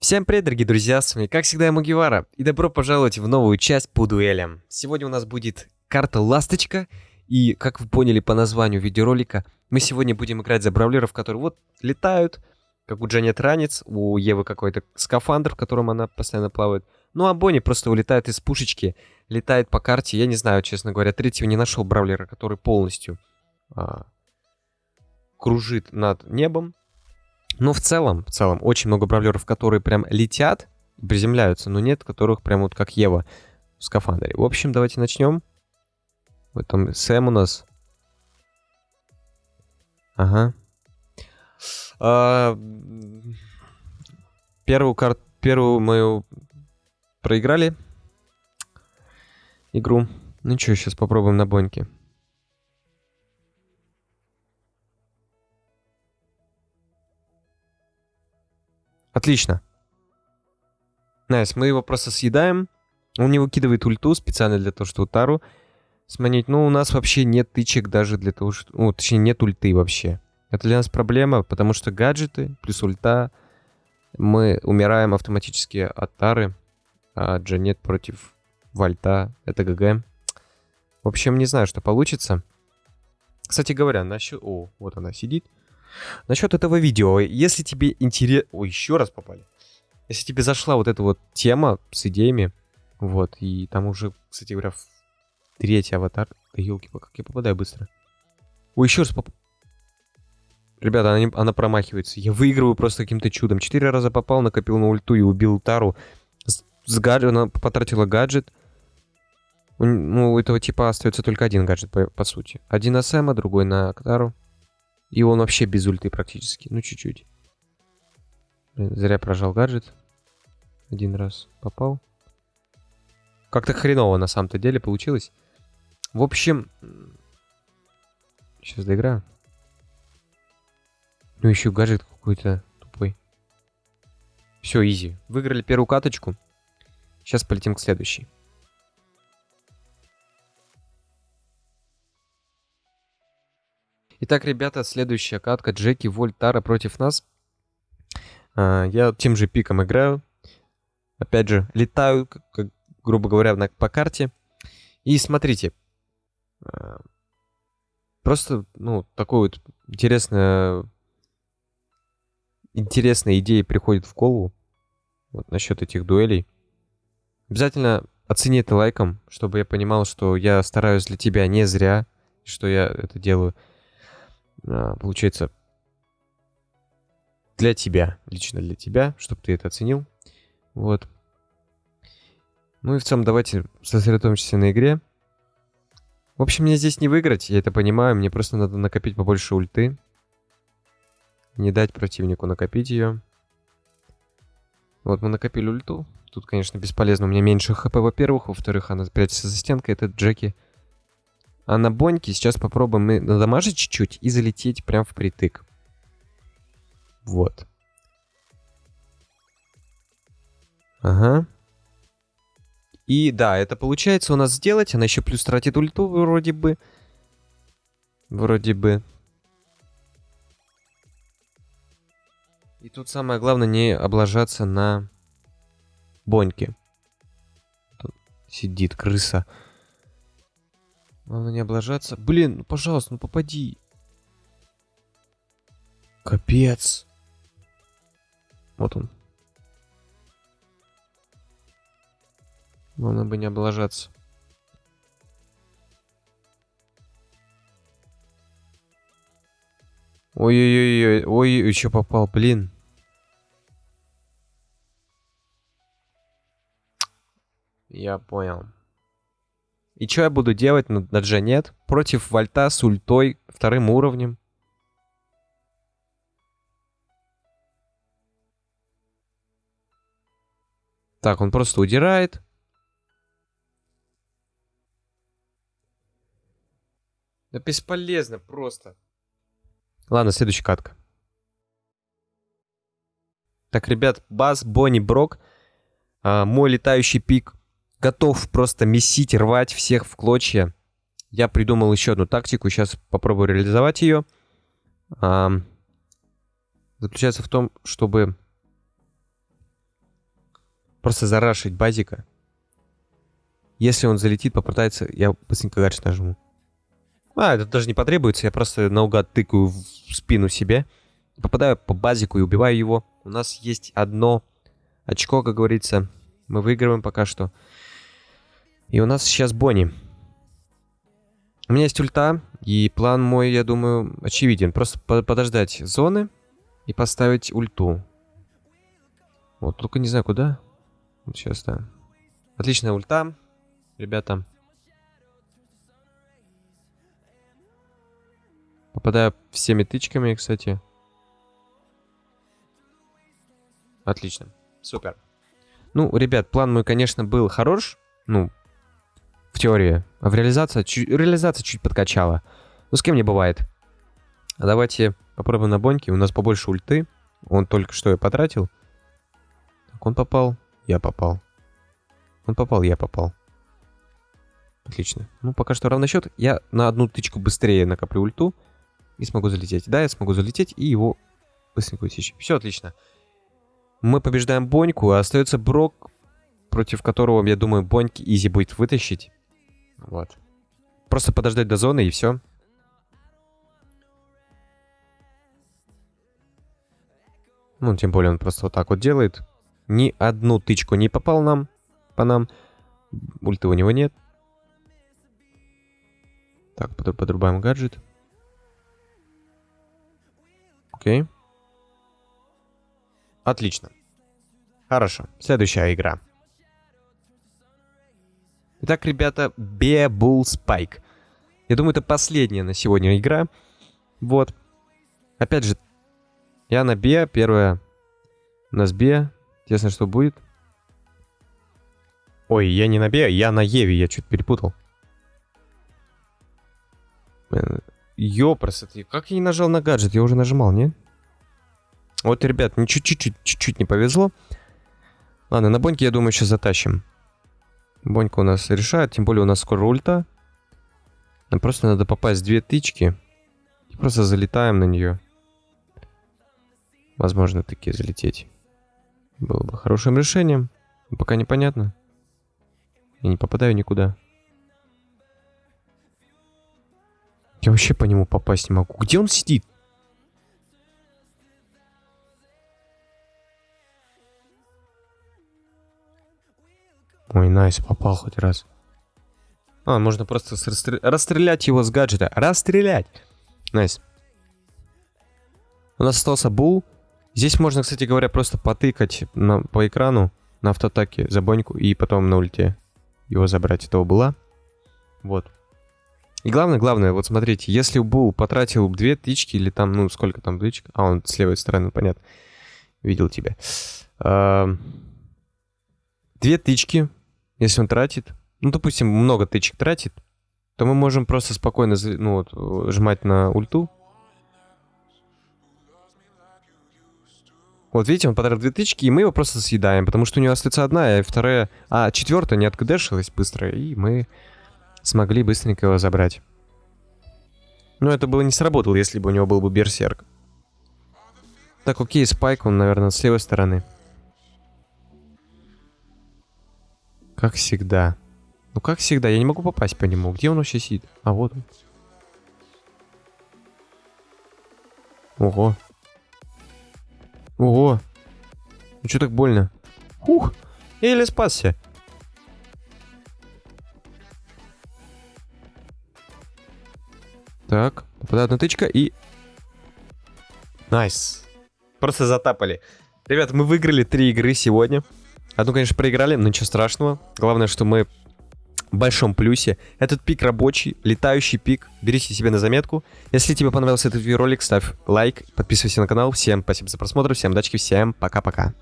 Всем привет, дорогие друзья, с вами, как всегда, я Мугивара, и добро пожаловать в новую часть по дуэлям. Сегодня у нас будет карта Ласточка, и, как вы поняли по названию видеоролика, мы сегодня будем играть за бравлеров, которые вот летают, как у Джанет ранец, у Евы какой-то скафандр, в котором она постоянно плавает. Ну а Бонни просто улетает из пушечки, летает по карте, я не знаю, честно говоря, третьего не нашел бравлера, который полностью а, кружит над небом, но в целом, в целом, очень много бравлеров, которые прям летят, приземляются, но нет которых прям вот как Ева в скафандре. В общем, давайте начнем. Вот там Сэм у нас. Ага. А, первую карту, первую мою проиграли игру. Ну что, сейчас попробуем на боньке. Отлично. Nice, мы его просто съедаем. Он не выкидывает ульту специально для того, чтобы Тару сманить. Но у нас вообще нет тычек даже для того, что... Ну, точнее, нет ульты вообще. Это для нас проблема, потому что гаджеты плюс ульта мы умираем автоматически от Тары, а Джанет против Вальта. Это ГГ. В общем, не знаю, что получится. Кстати говоря, насчет... О, вот она сидит. Насчет этого видео, если тебе интересно... Ой, еще раз попали. Если тебе зашла вот эта вот тема с идеями, вот, и там уже, кстати говоря, третий аватар... Да елки как я попадаю быстро. Ой, еще раз поп... Ребята, она, не... она промахивается. Я выигрываю просто каким-то чудом. Четыре раза попал, накопил на ульту и убил Тару. С, с гаджет... Она потратила гаджет. У... Ну, у этого типа остается только один гаджет, по, по сути. Один на Сэма, другой на Тару. И он вообще без ульты практически. Ну, чуть-чуть. Зря прожал гаджет. Один раз попал. Как-то хреново на самом-то деле получилось. В общем... Сейчас доиграю. Ну, еще гаджет какой-то тупой. Все, изи. Выиграли первую каточку. Сейчас полетим к следующей. Итак, ребята, следующая катка. Джеки Вольтара против нас. А, я тем же пиком играю. Опять же, летаю, как, грубо говоря, на, по карте. И смотрите. А, просто, ну, такой вот интересная, интересная идея приходит в голову. Вот насчет этих дуэлей. Обязательно оцени это лайком, чтобы я понимал, что я стараюсь для тебя не зря, что я это делаю получается, для тебя, лично для тебя, чтобы ты это оценил. Вот. Ну и в целом давайте сосредоточимся на игре. В общем, мне здесь не выиграть, я это понимаю. Мне просто надо накопить побольше ульты. Не дать противнику накопить ее. Вот мы накопили ульту. Тут, конечно, бесполезно. У меня меньше хп, во-первых. Во-вторых, она прячется за стенкой. Это Джеки. А на боньке сейчас попробуем мы надамажить чуть-чуть и залететь прям в притык. Вот. Ага. И да, это получается у нас сделать. Она еще плюс тратит ульту вроде бы. Вроде бы. И тут самое главное не облажаться на боньке. Тут сидит крыса. Главное не облажаться. Блин, ну пожалуйста, ну попади. Капец. Вот он. Главное бы не облажаться. Ой-ой-ой, ой, еще попал, блин. Я понял. И что я буду делать на, на Джанет против Вольта с ультой вторым уровнем? Так, он просто удирает. Да бесполезно просто. Ладно, следующая катка. Так, ребят, Бас, Бонни, Брок. А, мой летающий пик готов просто месить, рвать всех в клочья. Я придумал еще одну тактику, сейчас попробую реализовать ее. А, заключается в том, чтобы Просто зарашить базика. Если он залетит, попытается, я быстренько гаджет нажму. А, это даже не потребуется, я просто наугад тыкаю в спину себе. Попадаю по базику и убиваю его. У нас есть одно очко, как говорится. Мы выигрываем пока что. И у нас сейчас Бонни. У меня есть ульта, и план мой, я думаю, очевиден. Просто подождать зоны и поставить ульту. Вот, только не знаю куда. Вот сейчас, да. Отличная ульта, ребята. Попадаю всеми тычками, кстати. Отлично. Супер. Ну, ребят, план мой, конечно, был хорош. Ну, в теории. А в реализации, чуть, реализация чуть подкачала. Ну, с кем не бывает. А давайте попробуем на Боньке. У нас побольше ульты. Он только что я потратил. Так, он попал. Я попал. Он попал, я попал. Отлично. Ну, пока что равный счет. Я на одну тычку быстрее накоплю ульту. И смогу залететь. Да, я смогу залететь и его быстренько усечь. Все отлично. Мы побеждаем Боньку, а остается Брок, против которого, я думаю, Боньки изи будет вытащить. Вот. Просто подождать до зоны и все. Ну, тем более он просто вот так вот делает. Ни одну тычку не попал нам, по нам. Ульты у него нет. Так, подрубаем гаджет. Окей. Отлично. Хорошо. Следующая игра. Итак, ребята, Bebull Spike. Я думаю, это последняя на сегодня игра. Вот. Опять же, я на Бе, первая у нас Бе. Интересно, что будет. Ой, я не на Бе, я на Еве, я чуть перепутал. Ёпрос, как я не нажал на гаджет? Я уже нажимал, не? Вот, ребят, чуть-чуть не повезло. Ладно, на Боньке, я думаю, сейчас затащим. Бонька у нас решает, тем более у нас скоро ульта. Нам просто надо попасть в две тычки. И просто залетаем на нее. Возможно, таки залететь. Было бы хорошим решением. Но пока непонятно. Я не попадаю никуда. Я вообще по нему попасть не могу. Где он сидит? Ой, nice, попал хоть раз. А, можно просто расстрел... расстрелять его с гаджета. Расстрелять! Nice. У нас остался Бул. Здесь можно, кстати говоря, просто потыкать на, по экрану на автоатаке за боньку и потом на ульте его забрать. Этого Була. Вот. И главное, главное, вот смотрите, если Бул потратил две тычки или там, ну, сколько там тычек? А, он с левой стороны, понятно. Видел тебя. А, две тычки если он тратит, ну, допустим, много тычек тратит, то мы можем просто спокойно ну, вот, жмать на ульту. Вот видите, он потратил две тычки, и мы его просто съедаем, потому что у него остается одна, и вторая... А, четвертая не откдешилась быстро, и мы смогли быстренько его забрать. Но это было не сработало, если бы у него был бы берсерк. Так, окей, спайк, он, наверное, с левой стороны. Как всегда. Ну, как всегда, я не могу попасть по нему. Где он вообще сидит? А, вот он. Ого. Ого. Ну, что так больно? Ух, еле спасся. Так, попадает одна и... Nice. Просто затапали. Ребята, мы выиграли три игры сегодня. Одну, конечно, проиграли, но ничего страшного. Главное, что мы в большом плюсе. Этот пик рабочий, летающий пик. Берите себе на заметку. Если тебе понравился этот видеоролик, ставь лайк, подписывайся на канал. Всем спасибо за просмотр, всем удачи, всем пока-пока.